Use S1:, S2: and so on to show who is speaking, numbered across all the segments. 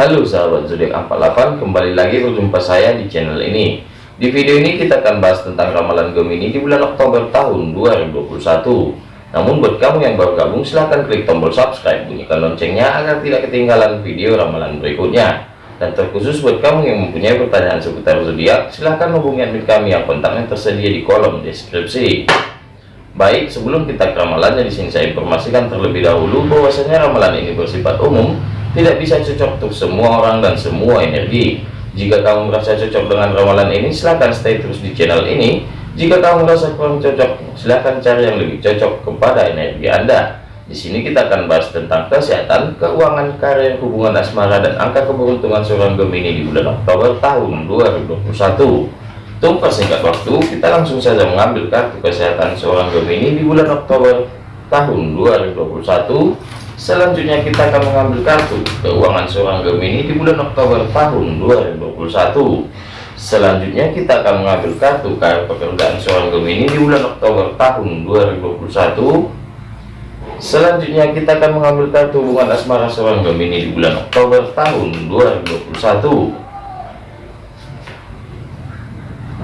S1: Halo sahabat zodiak 48 kembali lagi berjumpa saya di channel ini. Di video ini kita akan bahas tentang ramalan Gemini di bulan Oktober tahun 2021 namun buat kamu yang baru gabung silahkan klik tombol subscribe bunyikan loncengnya agar tidak ketinggalan video ramalan berikutnya. Dan terkhusus buat kamu yang mempunyai pertanyaan seputar zodiak silahkan hubungi admin kami yang kontaknya tersedia di kolom deskripsi. Baik, sebelum kita ke ramalannya di sini saya informasikan terlebih dahulu bahwasanya ramalan ini bersifat umum tidak bisa cocok untuk semua orang dan semua energi. Jika kamu merasa cocok dengan ramalan ini silahkan stay terus di channel ini. Jika kamu merasa kurang cocok silahkan cari yang lebih cocok kepada energi anda. Di sini kita akan bahas tentang kesehatan keuangan karir hubungan asmara dan angka keberuntungan seorang Gemini di bulan Oktober tahun 2021 tunggu singkat waktu kita langsung saja mengambil kartu kesehatan seorang Gemini di bulan Oktober tahun 2021 Selanjutnya kita akan mengambil kartu keuangan seorang Gemini di bulan Oktober tahun 2021. Selanjutnya kita akan mengambil kartu karir pekerjaan seorang Gemini di bulan Oktober tahun 2021. Selanjutnya kita akan mengambil kartu hubungan asmara seorang Gemini di bulan Oktober tahun 2021.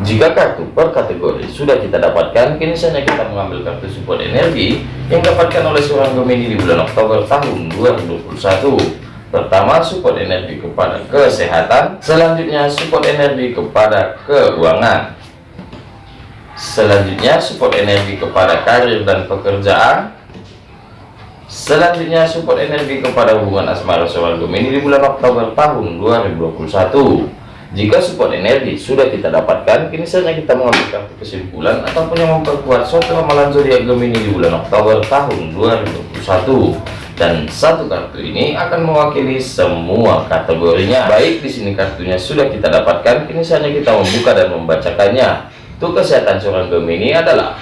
S1: Jika kartu per kategori sudah kita dapatkan, kini saatnya kita mengambil kartu support energi yang dapatkan oleh seorang Gemini di bulan Oktober tahun 2021. Pertama, support energi kepada kesehatan, selanjutnya support energi kepada keuangan. Selanjutnya, support energi kepada karir dan pekerjaan. Selanjutnya, support energi kepada hubungan asmara seorang Gemini di bulan Oktober tahun 2021. Jika support energi sudah kita dapatkan, kini saatnya kita mengambil kartu kesimpulan ataupun yang memperkuat suatu ramalan zodiak Gemini di bulan Oktober tahun 2021. Dan satu kartu ini akan mewakili semua kategorinya. Baik, di sini kartunya sudah kita dapatkan, kini saatnya kita membuka dan membacakannya. Untuk kesehatan seorang Gemini adalah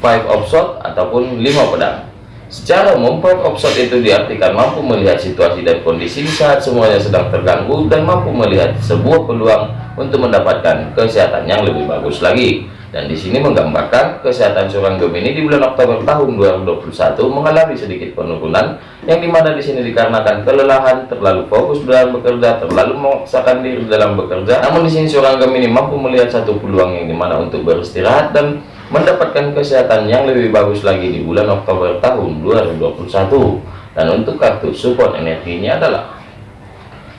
S1: Five of Swords ataupun lima pedang. Secara umum, point itu diartikan mampu melihat situasi dan kondisi saat semuanya sedang terganggu dan mampu melihat sebuah peluang untuk mendapatkan kesehatan yang lebih bagus lagi. Dan di sini menggambarkan kesehatan seorang Gemini di bulan Oktober tahun 2021 mengalami sedikit penurunan yang di mana di sini dikarenakan kelelahan, terlalu fokus dalam bekerja, terlalu memaksakan diri dalam bekerja. Namun di sini seorang Gemini mampu melihat satu peluang yang di mana untuk beristirahat dan mendapatkan kesehatan yang lebih bagus lagi di bulan Oktober tahun 2021 dan untuk kartu support energinya adalah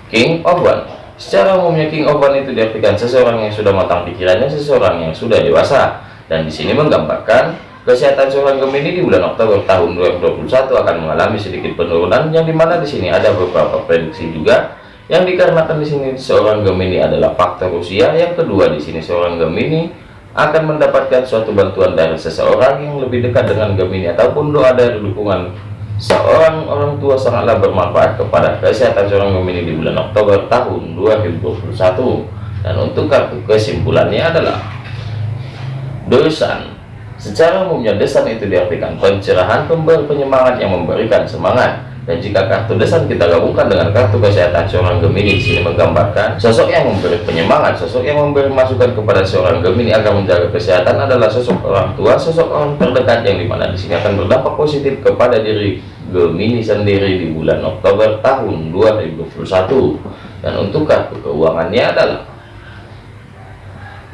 S1: King of One. Secara umumnya King of One itu diartikan seseorang yang sudah matang pikirannya seseorang yang sudah dewasa. Dan di sini menggambarkan kesehatan seorang Gemini di bulan Oktober tahun 2021 akan mengalami sedikit penurunan yang di mana di sini ada beberapa prediksi juga. Yang dikarenakan di sini seorang Gemini adalah faktor usia yang kedua di sini seorang Gemini akan mendapatkan suatu bantuan dari seseorang yang lebih dekat dengan Gemini ataupun doa dari dukungan seorang orang tua sangatlah bermanfaat kepada kesehatan seorang Gemini di bulan Oktober tahun 2021 dan untuk kartu kesimpulannya adalah dosan. Secara umumnya desan itu diartikan pencerahan pemberi penyemangat yang memberikan semangat dan jika kartu desan kita gabungkan dengan kartu kesehatan seorang Gemini sini menggambarkan sosok yang memberi penyemangat sosok yang memberi masukan kepada seorang Gemini agar menjaga kesehatan adalah sosok orang tua sosok orang terdekat yang di mana di sini akan berdampak positif kepada diri Gemini sendiri di bulan Oktober tahun 2021 dan untuk kartu keuangannya adalah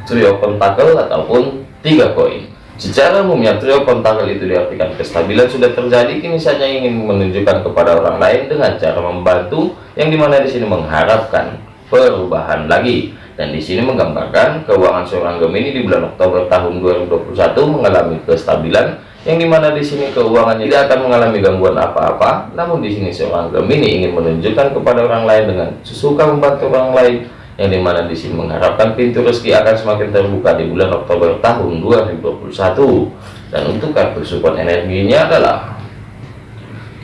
S1: trio pentakel ataupun tiga koin Secara umumnya trio pentakel itu diartikan kestabilan sudah terjadi, kini saja ingin menunjukkan kepada orang lain dengan cara membantu, yang di mana di sini mengharapkan perubahan lagi. Dan di sini menggambarkan keuangan seorang Gemini di bulan Oktober tahun 2021 mengalami kestabilan, yang di mana di sini keuangannya tidak akan mengalami gangguan apa-apa. Namun di sini seorang Gemini ingin menunjukkan kepada orang lain dengan suka membantu orang lain yang di mana di sini mengharapkan pintu rezeki akan semakin terbuka di bulan Oktober tahun 2021 dan untuk kartu support energinya adalah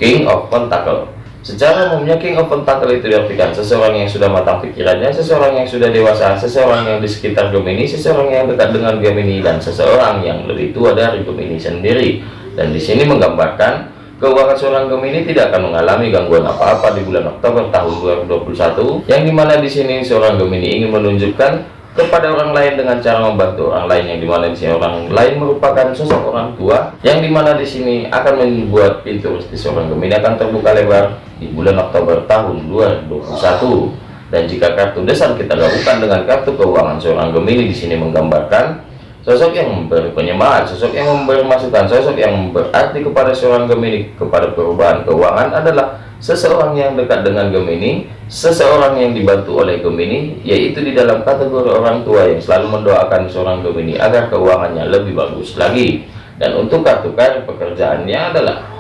S1: King of Pentacle. Secara umumnya King of Pentacle itu diartikan seseorang yang sudah matang pikirannya seseorang yang sudah dewasa seseorang yang di sekitar Gemini seseorang yang dekat dengan Gemini dan seseorang yang lebih tua dari Gemini sendiri. Dan di sini menggambarkan Keuangan seorang Gemini tidak akan mengalami gangguan apa-apa di bulan Oktober tahun 2021, yang di mana di sini seorang Gemini ingin menunjukkan kepada orang lain dengan cara membantu orang lain. Yang di mana di sini orang lain merupakan sosok orang tua. Yang di mana di sini akan membuat pintu rezeki seorang Gemini akan terbuka lebar di bulan Oktober tahun 2021 dan jika kartu dasar kita gabungkan dengan kartu keuangan seorang Gemini di sini menggambarkan sosok yang memberi penyemangat, sosok yang memberi masukan, sosok yang berarti kepada seorang Gemini kepada perubahan keuangan adalah seseorang yang dekat dengan Gemini, seseorang yang dibantu oleh Gemini, yaitu di dalam kategori orang tua yang selalu mendoakan seorang Gemini agar keuangannya lebih bagus lagi. Dan untuk kartu karir pekerjaannya adalah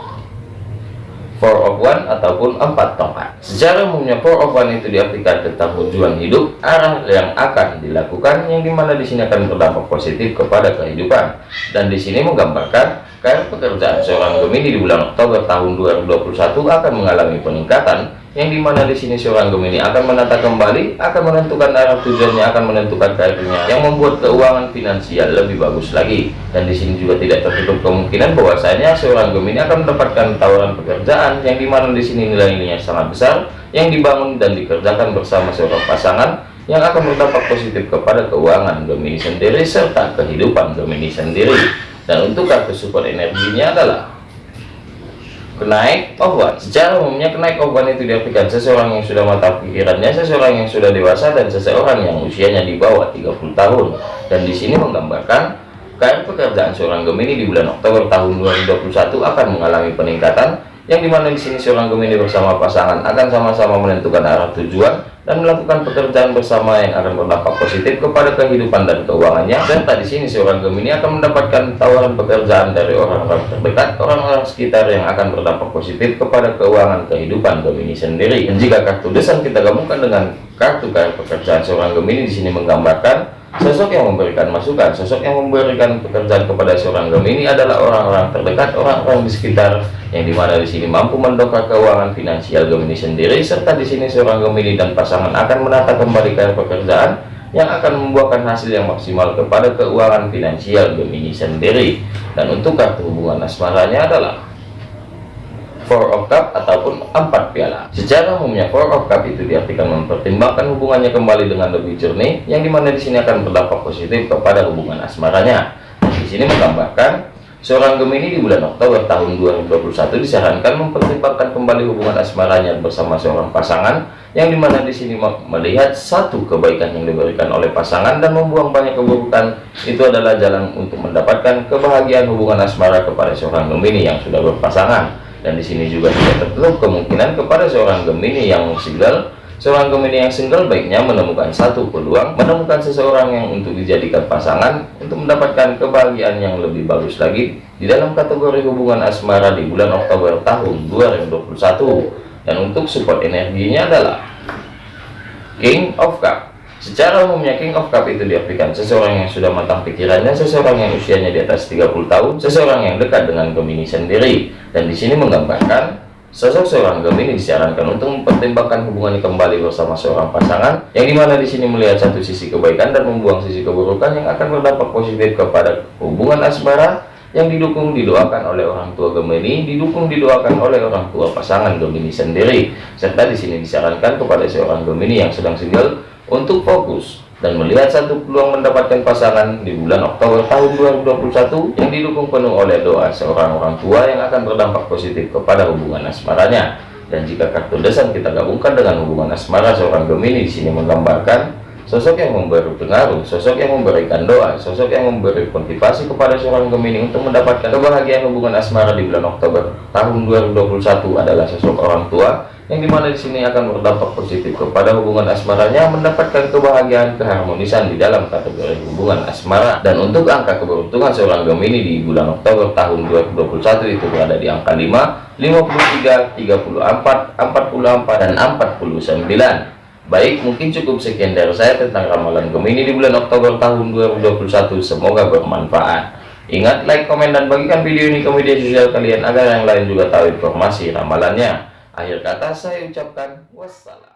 S1: four of one ataupun empat tongkat. Secara umumnya four of one itu diartikan tentang tujuan hidup, arah yang akan dilakukan, yang di mana di sini akan berdampak positif kepada kehidupan. Dan di sini menggambarkan Karir pekerjaan seorang Gemini di bulan Oktober tahun 2021 akan mengalami peningkatan yang di mana di sini seorang Gemini akan menata kembali, akan menentukan arah tujuannya, akan menentukan karirnya yang membuat keuangan finansial lebih bagus lagi. Dan di sini juga tidak tertutup kemungkinan bahwasanya seorang Gemini akan mendapatkan tawaran pekerjaan yang di mana di sini nilai-nilainya sangat besar yang dibangun dan dikerjakan bersama seorang pasangan yang akan berdampak positif kepada keuangan Gemini sendiri serta kehidupan Gemini sendiri dan untuk kartu support energinya adalah kenaik one. secara umumnya kenaik one itu diartikan seseorang yang sudah matang pikirannya seseorang yang sudah dewasa dan seseorang yang usianya di bawah 30 tahun dan di sini menggambarkan karir pekerjaan seorang Gemini di bulan Oktober tahun 2021 akan mengalami peningkatan yang di mana di sini seorang Gemini bersama pasangan akan sama-sama menentukan arah tujuan dan melakukan pekerjaan bersama yang akan berdampak positif kepada kehidupan dan keuangannya. Serta di sini seorang Gemini akan mendapatkan tawaran pekerjaan dari orang-orang terdekat orang-orang sekitar yang akan berdampak positif kepada keuangan kehidupan Gemini sendiri. Dan jika kartu desain kita gabungkan dengan kartu kartu pekerjaan seorang Gemini di sini menggambarkan Sosok yang memberikan masukan, sosok yang memberikan pekerjaan kepada seorang Gemini adalah orang-orang terdekat, orang-orang di sekitar yang di mana di sini mampu mendongkrak keuangan finansial Gemini sendiri, serta di sini seorang Gemini dan pasangan akan menata kembali ke pekerjaan yang akan membuahkan hasil yang maksimal kepada keuangan finansial Gemini sendiri. Dan untuk kartu hubungan asmaranya adalah four of cup ataupun empat piala. Secara umumnya four of cup itu diartikan mempertimbangkan hubungannya kembali dengan lebih jernih yang di mana di sini akan berdampak positif kepada hubungan asmaranya. Di sini menggambarkan seorang Gemini di bulan Oktober tahun 2021 disarankan mempertimbangkan kembali hubungan asmaranya bersama seorang pasangan yang di mana di sini melihat satu kebaikan yang diberikan oleh pasangan dan membuang banyak keburukan. Itu adalah jalan untuk mendapatkan kebahagiaan hubungan asmara kepada seorang Gemini yang sudah berpasangan dan di sini juga tidak tertutup kemungkinan kepada seorang Gemini yang single. Seorang Gemini yang single baiknya menemukan satu peluang menemukan seseorang yang untuk dijadikan pasangan untuk mendapatkan kebahagiaan yang lebih bagus lagi di dalam kategori hubungan asmara di bulan Oktober tahun 2021 dan untuk support energinya adalah King of Cup Secara umumnya King of Cup itu diartikan seseorang yang sudah matang pikirannya, seseorang yang usianya di atas 30 tahun, seseorang yang dekat dengan Gemini sendiri. Dan di sini menggambarkan sosok seorang Gemini disarankan untuk mempertimbangkan hubungannya kembali bersama seorang pasangan, yang di mana di sini melihat satu sisi kebaikan dan membuang sisi keburukan yang akan berdampak positif kepada hubungan asmara yang didukung didoakan oleh orang tua Gemini, didukung didoakan oleh orang tua pasangan Gemini sendiri. Serta di sini disarankan kepada seorang Gemini yang sedang single untuk fokus dan melihat satu peluang mendapatkan pasangan di bulan Oktober tahun 2021 yang didukung penuh oleh doa seorang orang tua yang akan berdampak positif kepada hubungan asmaranya. Dan jika kartu desain kita gabungkan dengan hubungan asmara seorang Gemini di sini menggambarkan sosok yang memberi pengaruh, sosok yang memberikan doa, sosok yang memberi motivasi kepada seorang Gemini untuk mendapatkan kebahagiaan hubungan asmara di bulan Oktober tahun 2021 adalah sosok orang tua yang di mana di sini akan berdampak positif kepada hubungan asmaranya mendapatkan kebahagiaan keharmonisan di dalam kategori hubungan asmara. Dan untuk angka keberuntungan seorang Gemini di bulan Oktober tahun 2021 itu berada di angka 5 53 34 44 dan 49 baik mungkin cukup sekian dari saya tentang ramalan Gemini di bulan Oktober tahun 2021 semoga bermanfaat. Ingat like komen dan bagikan video ini ke media sosial kalian agar yang lain juga tahu informasi ramalannya Akhir kata saya ucapkan wassalam.